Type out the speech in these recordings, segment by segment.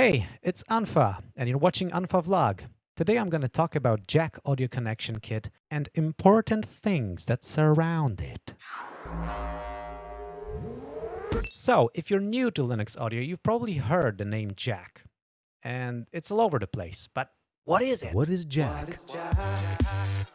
Hey, it's unfa, and you're watching unfa Vlog. Today I'm going to talk about Jack Audio Connection Kit and important things that surround it. So, if you're new to Linux audio, you've probably heard the name Jack. And it's all over the place, but what is it? What is Jack?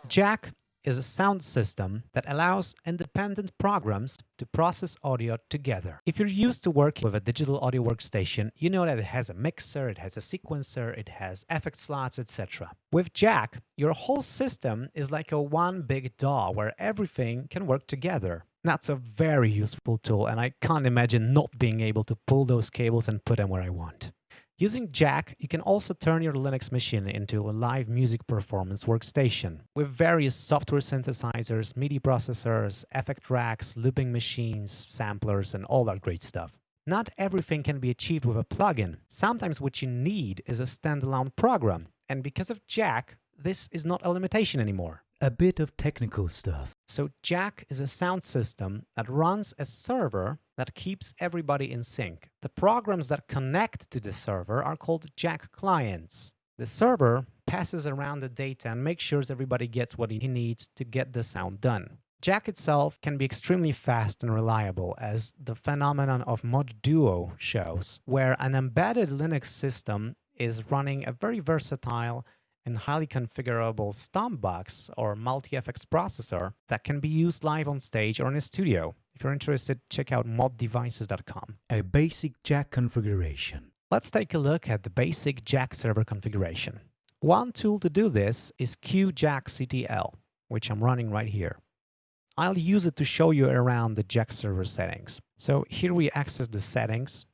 Jack is a sound system that allows independent programs to process audio together. If you're used to working with a digital audio workstation, you know that it has a mixer, it has a sequencer, it has effect slots, etc. With Jack, your whole system is like a one big DAW where everything can work together. That's a very useful tool and I can't imagine not being able to pull those cables and put them where I want. Using Jack, you can also turn your Linux machine into a live music performance workstation with various software synthesizers, MIDI processors, effect racks, looping machines, samplers, and all that great stuff. Not everything can be achieved with a plugin. Sometimes what you need is a standalone program. And because of Jack, this is not a limitation anymore a bit of technical stuff. So Jack is a sound system that runs a server that keeps everybody in sync. The programs that connect to the server are called Jack clients. The server passes around the data and makes sure everybody gets what he needs to get the sound done. Jack itself can be extremely fast and reliable, as the phenomenon of Mod Duo shows, where an embedded Linux system is running a very versatile and highly configurable Stompbox or multi-effects processor that can be used live on stage or in a studio. If you're interested, check out moddevices.com. A basic jack configuration. Let's take a look at the basic jack server configuration. One tool to do this is QJackCTL, which I'm running right here. I'll use it to show you around the jack server settings. So here we access the settings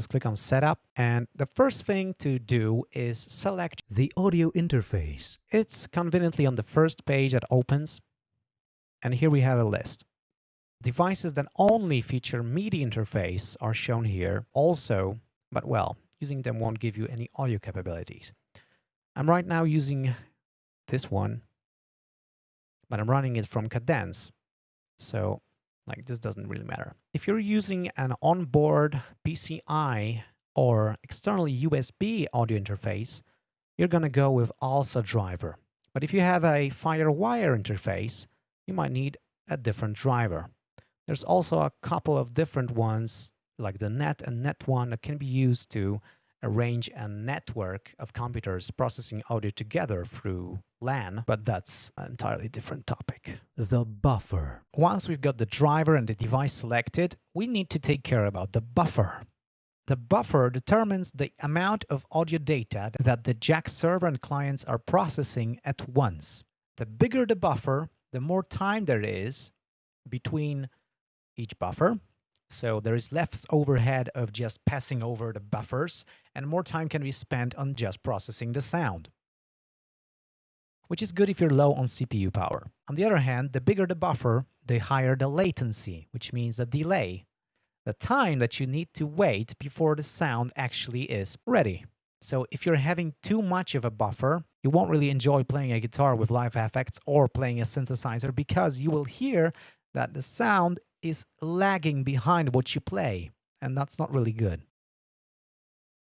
just click on Setup, and the first thing to do is select the audio interface. It's conveniently on the first page that opens, and here we have a list. Devices that only feature MIDI interface are shown here also, but well, using them won't give you any audio capabilities. I'm right now using this one, but I'm running it from Cadence. So like this doesn't really matter. If you're using an onboard PCI or externally USB audio interface, you're going to go with ALSA driver. But if you have a FireWire interface, you might need a different driver. There's also a couple of different ones like the NET and NET1 that can be used to arrange a network of computers processing audio together through LAN, but that's an entirely different topic. The buffer. Once we've got the driver and the device selected, we need to take care about the buffer. The buffer determines the amount of audio data that the Jack server and clients are processing at once. The bigger the buffer, the more time there is between each buffer, so there is less overhead of just passing over the buffers and more time can be spent on just processing the sound. Which is good if you're low on CPU power. On the other hand, the bigger the buffer, the higher the latency, which means the delay. The time that you need to wait before the sound actually is ready. So if you're having too much of a buffer, you won't really enjoy playing a guitar with live effects or playing a synthesizer because you will hear that the sound is lagging behind what you play, and that's not really good.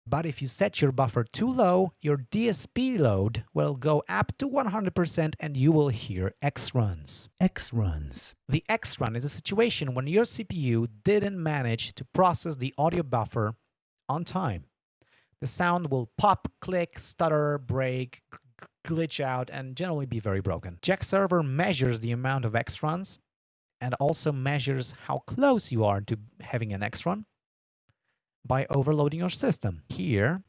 But if you set your buffer too low, your DSP load will go up to 100% and you will hear X runs. X runs. The X run is a situation when your CPU didn't manage to process the audio buffer on time. The sound will pop, click, stutter, break, glitch out, and generally be very broken. Jack server measures the amount of X runs and also measures how close you are to having an X-run by overloading your system. Here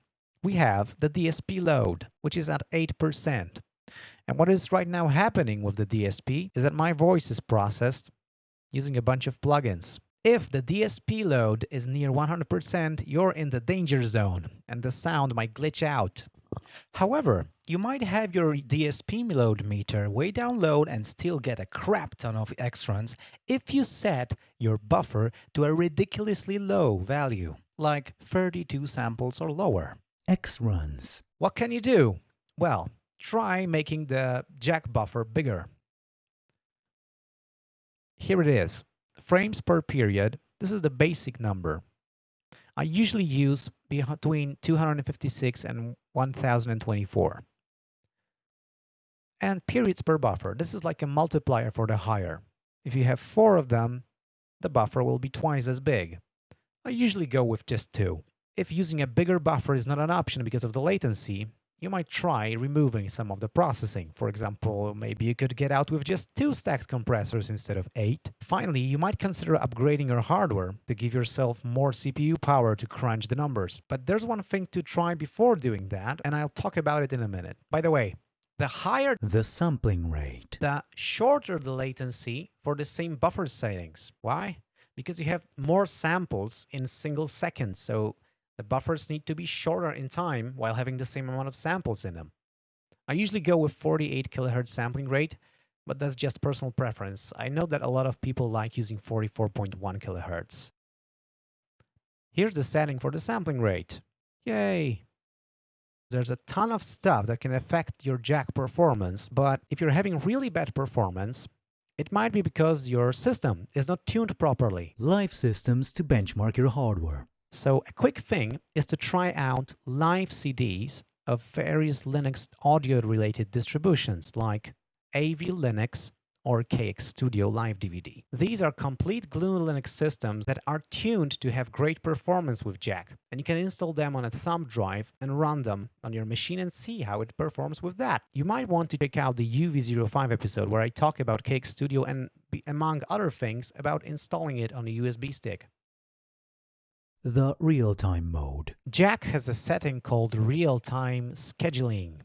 we have the DSP load, which is at 8%. And what is right now happening with the DSP is that my voice is processed using a bunch of plugins. If the DSP load is near 100%, you're in the danger zone and the sound might glitch out. However, you might have your DSP load meter way down low and still get a crap ton of X-runs if you set your buffer to a ridiculously low value, like 32 samples or lower. X-runs. What can you do? Well, try making the jack buffer bigger. Here it is. Frames per period. This is the basic number. I usually use between 256 and 1024. And periods per buffer. This is like a multiplier for the higher. If you have four of them, the buffer will be twice as big. I usually go with just two. If using a bigger buffer is not an option because of the latency, you might try removing some of the processing. For example, maybe you could get out with just two stacked compressors instead of eight. Finally, you might consider upgrading your hardware to give yourself more CPU power to crunch the numbers. But there's one thing to try before doing that, and I'll talk about it in a minute. By the way, the higher The sampling rate. the shorter the latency for the same buffer settings. Why? Because you have more samples in single seconds, so the buffers need to be shorter in time while having the same amount of samples in them. I usually go with 48 kilohertz sampling rate, but that's just personal preference. I know that a lot of people like using 44.1 kilohertz. Here's the setting for the sampling rate. Yay! There's a ton of stuff that can affect your jack performance, but if you're having really bad performance, it might be because your system is not tuned properly. Live systems to benchmark your hardware. So a quick thing is to try out live CDs of various Linux audio related distributions like AV Linux or KX Studio Live DVD. These are complete GNU Linux systems that are tuned to have great performance with Jack, and you can install them on a thumb drive and run them on your machine and see how it performs with that. You might want to check out the UV05 episode where I talk about KX Studio and, among other things, about installing it on a USB stick. The real-time mode. Jack has a setting called real-time scheduling,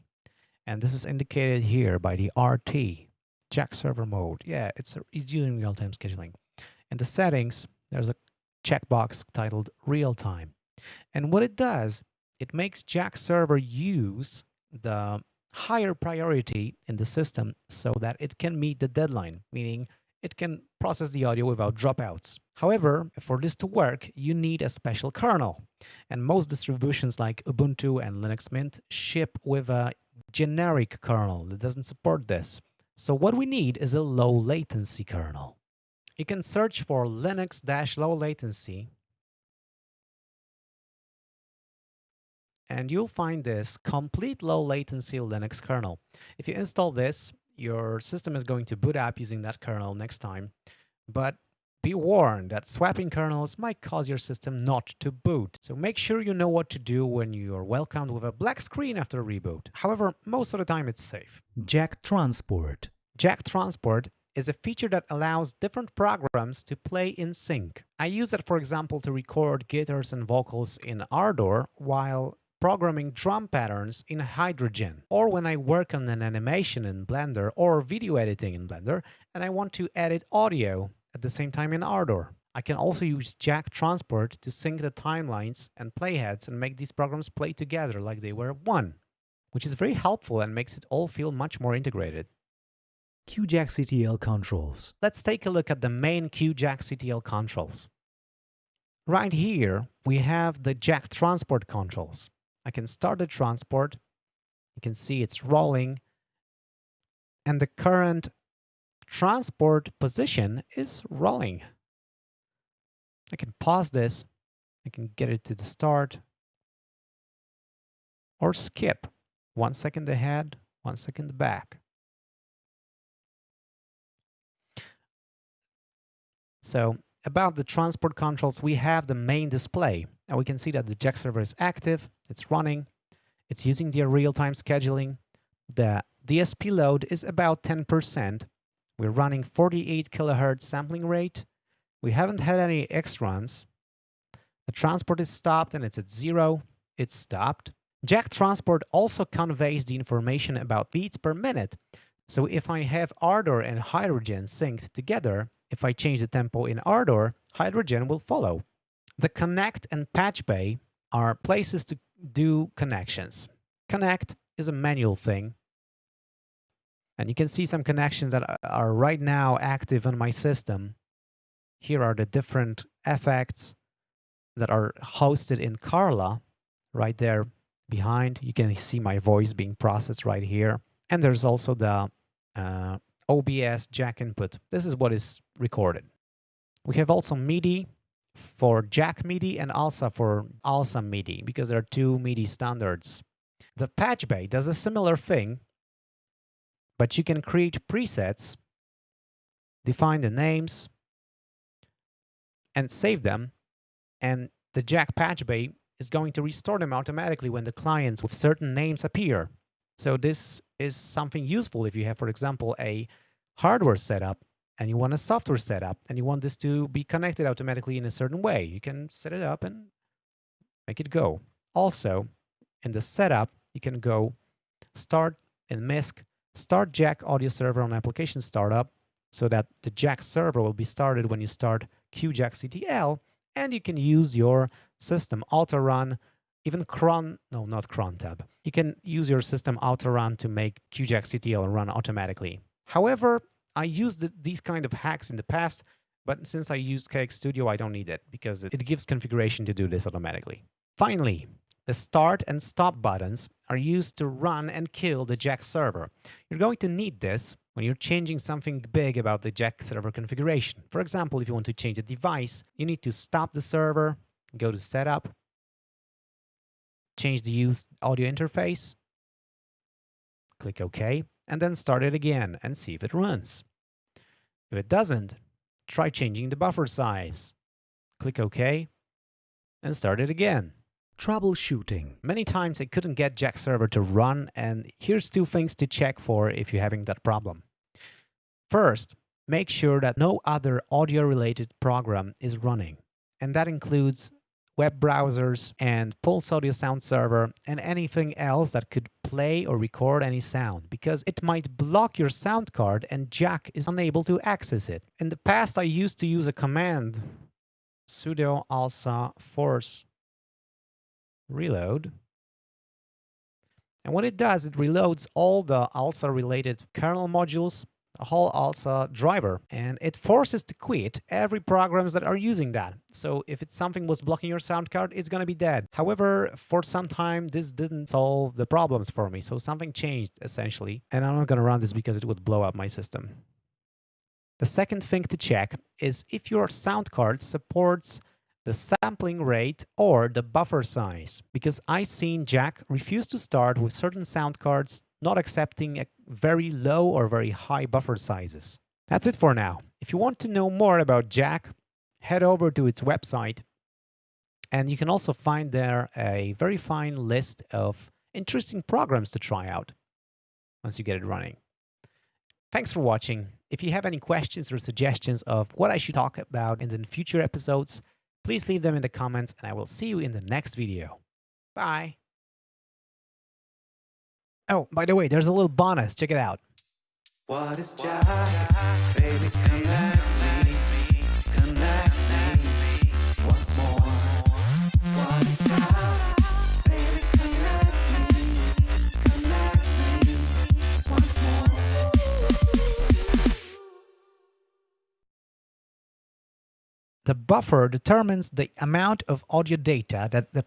and this is indicated here by the RT, Jack server mode. Yeah, it's, it's using real-time scheduling. In the settings, there's a checkbox titled real-time. And what it does, it makes Jack server use the higher priority in the system so that it can meet the deadline, meaning it can process the audio without dropouts. However, for this to work, you need a special kernel. And most distributions like Ubuntu and Linux Mint ship with a generic kernel that doesn't support this. So what we need is a low latency kernel. You can search for Linux-low latency and you'll find this complete low latency Linux kernel. If you install this, your system is going to boot up using that kernel next time. But be warned that swapping kernels might cause your system not to boot. So make sure you know what to do when you are welcomed with a black screen after a reboot. However, most of the time it's safe. Jack Transport. Jack Transport is a feature that allows different programs to play in sync. I use it, for example, to record guitars and vocals in Ardour while programming drum patterns in Hydrogen, or when I work on an animation in Blender or video editing in Blender and I want to edit audio at the same time in Ardour. I can also use Jack Transport to sync the timelines and playheads and make these programs play together like they were one, which is very helpful and makes it all feel much more integrated. QJack CTL controls. Let's take a look at the main QJack CTL controls. Right here, we have the Jack Transport controls. I can start the transport. You can see it's rolling. And the current transport position is rolling. I can pause this. I can get it to the start or skip one second ahead, one second back. So about the transport controls, we have the main display. And we can see that the Jack server is active, it's running, it's using the real-time scheduling. The DSP load is about 10%. We're running 48 kilohertz sampling rate. We haven't had any X runs. The transport is stopped and it's at zero. It's stopped. Jack transport also conveys the information about beats per minute. So if I have Ardour and Hydrogen synced together, if I change the tempo in Ardour, Hydrogen will follow. The connect and patch bay are places to do connections. Connect is a manual thing. And you can see some connections that are right now active on my system. Here are the different effects that are hosted in Carla right there behind. You can see my voice being processed right here. And there's also the uh, OBS jack input. This is what is recorded. We have also MIDI, for Jack MIDI and also for ALSA MIDI because there are two MIDI standards. The patch bay does a similar thing, but you can create presets, define the names, and save them. And the Jack patch bay is going to restore them automatically when the clients with certain names appear. So this is something useful if you have, for example, a hardware setup and you want a software setup and you want this to be connected automatically in a certain way. You can set it up and make it go. Also, in the setup, you can go start in MISC, start Jack audio server on application startup so that the Jack server will be started when you start QJackCTL and you can use your system auto run even cron no not cron tab. You can use your system auto run to make QJackCTL run automatically. However i used these kind of hacks in the past but since i use KX Studio i don't need it because it gives configuration to do this automatically. Finally the start and stop buttons are used to run and kill the Jack server. You're going to need this when you're changing something big about the Jack server configuration. For example, if you want to change a device, you need to stop the server, go to Setup, change the use audio interface, click OK, and then start it again and see if it runs. If it doesn't, try changing the buffer size. Click OK and start it again. Troubleshooting. Many times I couldn't get Jack server to run and here's two things to check for if you're having that problem. First, make sure that no other audio related program is running and that includes web browsers and Pulse Audio Sound Server and anything else that could play or record any sound because it might block your sound card and Jack is unable to access it. In the past I used to use a command sudo alsa force reload. And what it does, it reloads all the ALSA related kernel modules, the whole ALSA driver, and it forces to quit every programs that are using that. So if it's something was blocking your sound card, it's to be dead. However, for some time, this didn't solve the problems for me. So something changed essentially, and I'm not to run this because it would blow up my system. The second thing to check is if your sound card supports the sampling rate or the buffer size because I seen Jack refuse to start with certain sound cards not accepting a very low or very high buffer sizes. That's it for now. If you want to know more about Jack, head over to its website and you can also find there a very fine list of interesting programs to try out once you get it running. Thanks for watching. If you have any questions or suggestions of what I should talk about in the future episodes, Please leave them in the comments and I will see you in the next video. Bye. Oh, by the way, there's a little bonus. Check it out. The buffer determines the amount of audio data that the